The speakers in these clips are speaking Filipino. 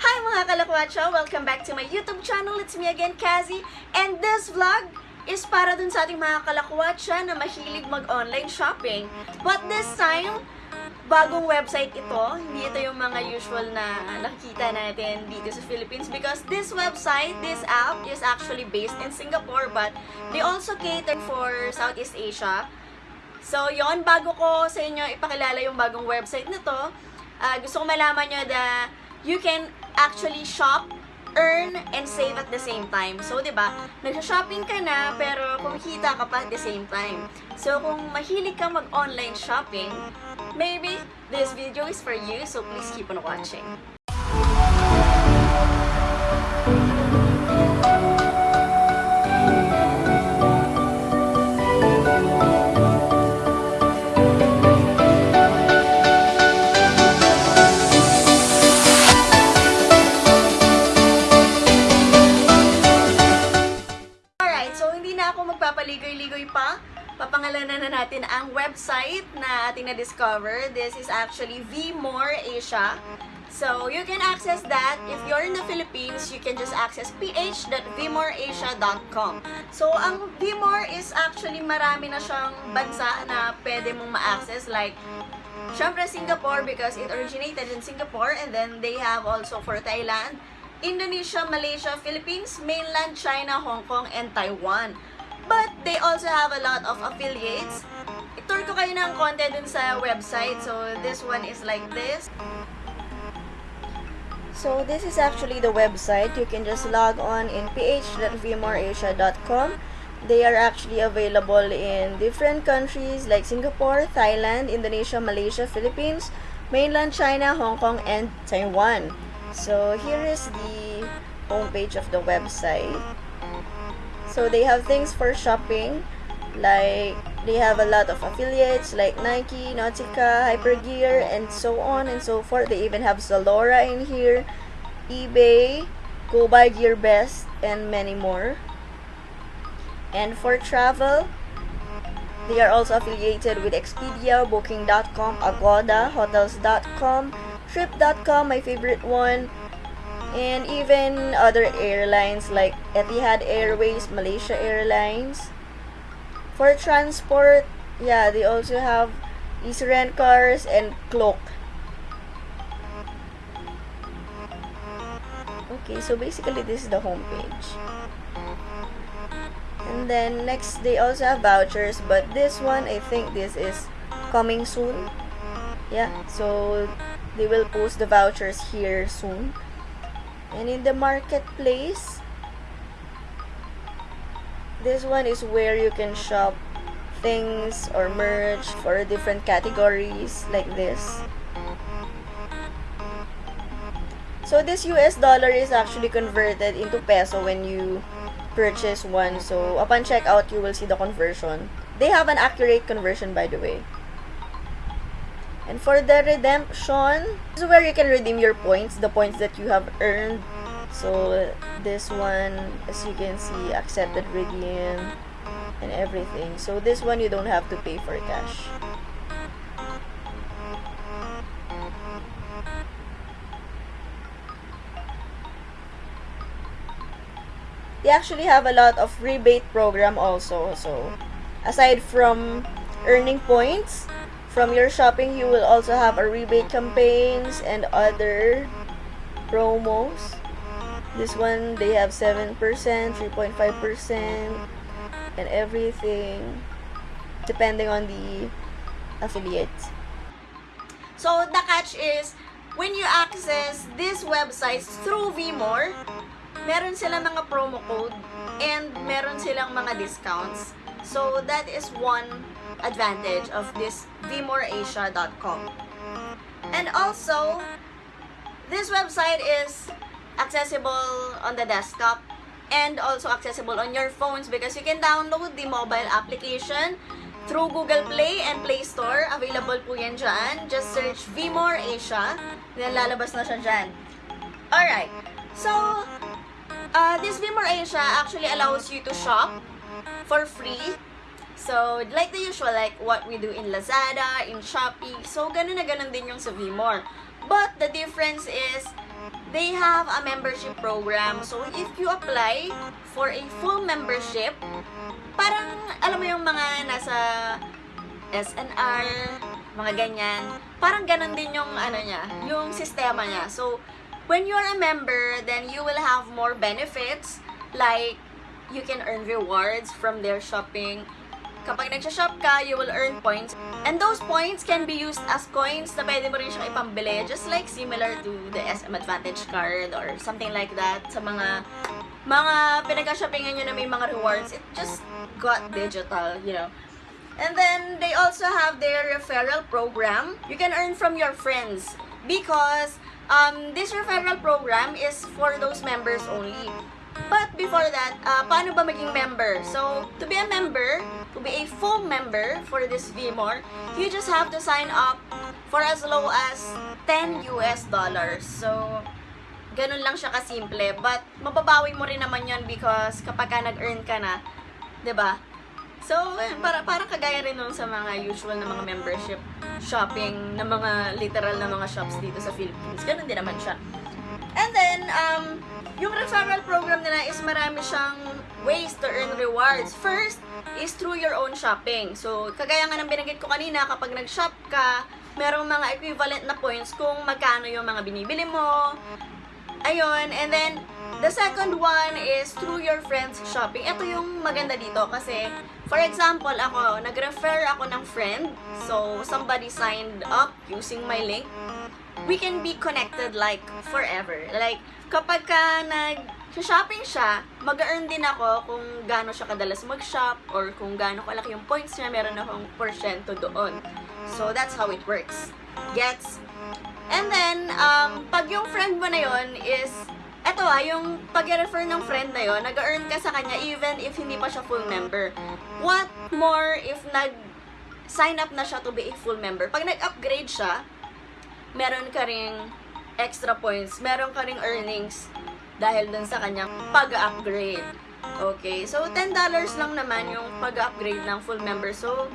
Hi mga kalakwacho! Welcome back to my YouTube channel. It's me again, Kazi. And this vlog is para dun sa ating mga kalakwacha na mahilig mag-online shopping. But this time, bagong website ito. Hindi ito yung mga usual na nakikita natin dito sa Philippines because this website, this app is actually based in Singapore but they also cater for Southeast Asia. So, yon bago ko sa inyo ipakilala yung bagong website na to, ah, gusto ko malaman nyo na you can actually shop, earn, and save at the same time. So, di ba, nagsha-shopping ka na, pero kumikita ka pa at the same time. So, kung mahilig ka mag-online shopping, maybe this video is for you, so please keep on watching. Papangalanan na natin ang website na ating na-discover. This is actually VMore Asia. So, you can access that. If you're in the Philippines, you can just access ph.vmoreasia.com. So, ang VMore is actually marami na siyang bansa na pwede mong ma-access. Like, syempre Singapore because it originated in Singapore and then they have also for Thailand, Indonesia, Malaysia, Philippines, mainland China, Hong Kong, and Taiwan. But they also have a lot of affiliates. Itour ko kayo ng konti dun sa website. So, this one is like this. So, this is actually the website. You can just log on in ph.vmoreasia.com. They are actually available in different countries like Singapore, Thailand, Indonesia, Malaysia, Philippines, mainland China, Hong Kong, and Taiwan. So, here is the homepage of the website. So, they have things for shopping. Like, they have a lot of affiliates like Nike, Nautica, Hypergear, and so on and so forth. They even have Zalora in here, eBay, Go Buy Gear Best, and many more. And for travel, they are also affiliated with Expedia, Booking.com, Agoda, Hotels.com, Trip.com, my favorite one, and even other airlines like Etihad Airways, Malaysia Airlines. For transport, yeah, they also have Easy Rent Cars and Cloak. Okay, so basically this is the homepage. And then next, they also have vouchers, but this one, I think this is coming soon. Yeah, so they will post the vouchers here soon. And in the marketplace, this one is where you can shop things or merch for different categories like this. So this US dollar is actually converted into peso when you purchase one. So upon checkout, you will see the conversion. They have an accurate conversion by the way. And for the redemption, this is where you can redeem your points, the points that you have earned. So this one, as you can see, accepted redeem and everything. So this one you don't have to pay for cash. They actually have a lot of rebate program also. So aside from earning points from your shopping, you will also have a rebate campaigns and other promos. This one, they have 7%, 3.5%, and everything, depending on the affiliates. So, the catch is, when you access these websites through VMore, meron silang mga promo code and meron silang mga discounts. So, that is one advantage of this vmoreasia.com. And also, this website is accessible on the desktop and also accessible on your phones because you can download the mobile application through Google Play and Play Store. Available po yan dyan. Just search VMore Asia. Then lalabas na siya dyan. Alright. So, uh, this VMore Asia actually allows you to shop for free. So, like the usual, like what we do in Lazada, in Shopee. So, ganun na ganun din yung sa VMore. But, the difference is, they have a membership program. So, if you apply for a full membership, parang, alam mo yung mga nasa SNR, mga ganyan. Parang ganun din yung, ano niya, yung sistema niya. So, when you're a member, then you will have more benefits, like, you can earn rewards from their shopping. Kapag nagsha-shop ka, you will earn points. And those points can be used as coins na pwede mo rin siyang ipambili. Just like similar to the SM Advantage card or something like that sa mga mga pinag-shoppingan nyo na may mga rewards. It just got digital, you know. And then, they also have their referral program. You can earn from your friends because um, this referral program is for those members only. But before that, uh, paano ba maging member? So, to be a member, to be a full member for this VMore, you just have to sign up for as low as 10 US dollars. So, ganun lang siya kasimple. But, mababawi mo rin naman yon because kapag ka nag-earn ka na, ba? So, ayun, para, parang kagaya rin nun sa mga usual na mga membership shopping na mga literal na mga shops dito sa Philippines. Ganun din naman siya. And then, um, yung referral program nila is marami siyang ways to earn rewards. First is through your own shopping. So, kagaya nga ng binanggit ko kanina, kapag nag-shop ka, merong mga equivalent na points kung magkano yung mga binibili mo. Ayun, and then, the second one is through your friends shopping. Ito yung maganda dito kasi, for example, ako, nag-refer ako ng friend. So, somebody signed up using my link. We can be connected like forever. Like, kapag ka nag shopping siya, mag-earn din ako kung gaano siya kadalas mag-shop or kung gaano kalaki yung points niya, meron akong porsyento doon. So, that's how it works. Gets? And then, um, pag yung friend mo na yon is, eto ah, yung pag-refer ng friend na yon, nag-earn ka sa kanya even if hindi pa siya full member. What more if nag-sign up na siya to be a full member? Pag nag-upgrade siya, meron ka ring extra points, meron ka ring earnings dahil dun sa kanyang pag-upgrade. Okay, so $10 lang naman yung pag-upgrade ng full member. So,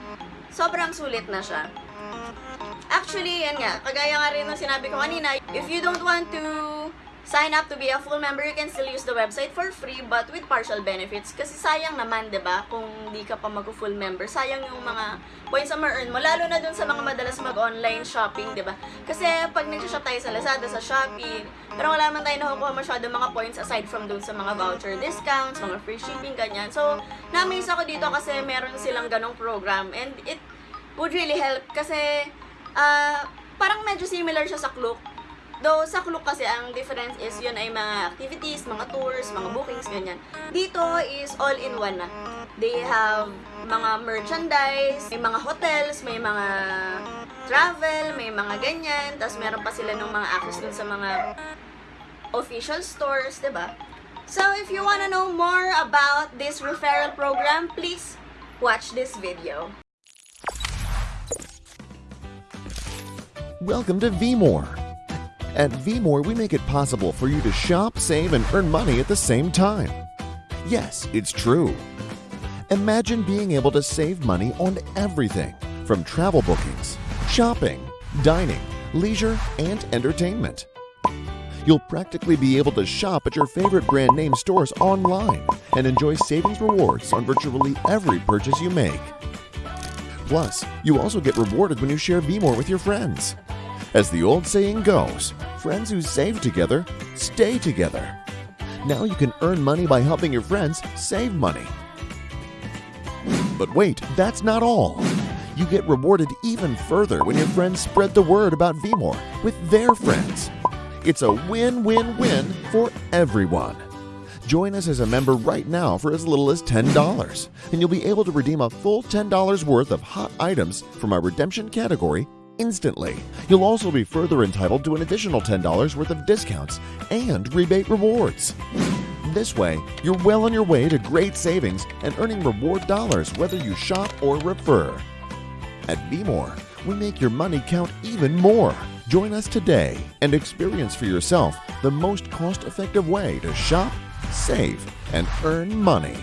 sobrang sulit na siya. Actually, yan nga, kagaya nga rin ng sinabi ko kanina, if you don't want to sign up to be a full member, you can still use the website for free but with partial benefits. Kasi sayang naman, 'di ba kung di ka pa mag-full member, sayang yung mga points na ma-earn mo, lalo na dun sa mga madalas mag-online shopping, 'di ba Kasi pag nag-shop tayo sa Lazada, sa Shopee, pero wala man tayo nakukuha masyado mga points aside from dun sa mga voucher discounts, mga free shipping, ganyan. So, na-amaze ako dito kasi meron silang ganong program and it would really help kasi uh, parang medyo similar siya sa Klook. Though sa Klook kasi ang difference is yun ay mga activities, mga tours, mga bookings, ganyan. Dito is all in one na. They have mga merchandise, may mga hotels, may mga travel, may mga ganyan. Tapos meron pa sila ng mga access dun sa mga official stores, ba? So if you wanna know more about this referral program, please watch this video. Welcome to VMore. At VMore, we make it possible for you to shop, save, and earn money at the same time. Yes, it's true. Imagine being able to save money on everything from travel bookings, shopping, dining, leisure, and entertainment. You'll practically be able to shop at your favorite brand name stores online and enjoy savings rewards on virtually every purchase you make. Plus, you also get rewarded when you share VMore with your friends. As the old saying goes, friends who save together stay together. Now you can earn money by helping your friends save money. But wait, that's not all. You get rewarded even further when your friends spread the word about VMore with their friends. It's a win win win for everyone. Join us as a member right now for as little as $10, and you'll be able to redeem a full $10 worth of hot items from our redemption category instantly. You'll also be further entitled to an additional $10 worth of discounts and rebate rewards. This way, you're well on your way to great savings and earning reward dollars whether you shop or refer. At VMore, we make your money count even more. Join us today and experience for yourself the most cost effective way to shop, save, and earn money.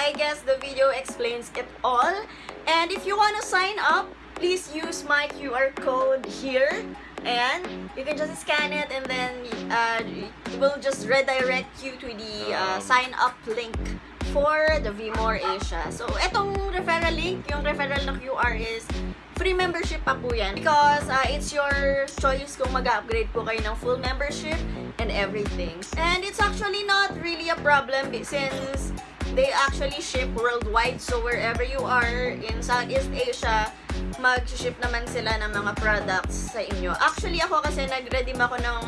I guess the video explains it all. And if you want to sign up, please use my QR code here. And you can just scan it and then uh, it will just redirect you to the uh, sign up link for the Vmore Asia. So, etong referral link, yung referral na QR is free membership pa po yan. Because uh, it's your choice kung mag-upgrade po kayo ng full membership and everything. And it's actually not really a problem since they actually ship worldwide. So, wherever you are in Southeast Asia, mag-ship naman sila ng mga products sa inyo. Actually, ako kasi nag-redeem ako ng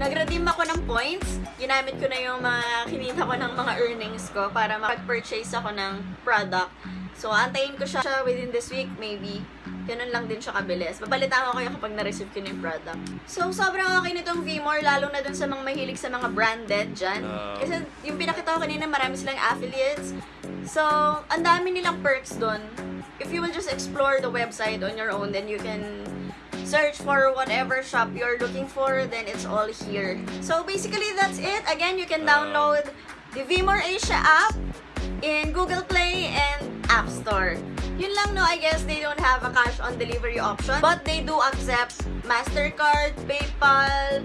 nag-redeem ako ng points. Ginamit ko na yung mga kinita ko ng mga earnings ko para makapag-purchase ako ng product. So, antayin ko siya within this week, maybe. Ganun lang din siya kabilis. Babalitaan ko kayo kapag na-receive ko yung product. So, sobrang okay nitong Vmore, lalo na dun sa mga mahilig sa mga branded dyan. Kasi yung pinakita ko kanina, marami silang affiliates. So, ang dami nilang perks dun. If you will just explore the website on your own, then you can search for whatever shop you're looking for, then it's all here. So basically, that's it. Again, you can download the Vmore Asia app in Google Play and App Store. Yun lang no, I guess don't have a cash on delivery option, but they do accept MasterCard, PayPal,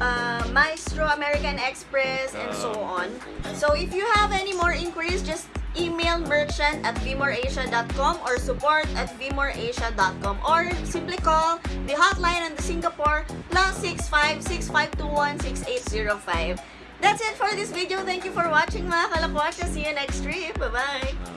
uh, Maestro, American Express, and so on. So if you have any more inquiries, just email merchant at vmoreasia.com or support at vmoreasia.com or simply call the hotline on the Singapore plus 6565216805. That's it for this video. Thank you for watching mga kalakwatsa. See you next trip. Bye-bye!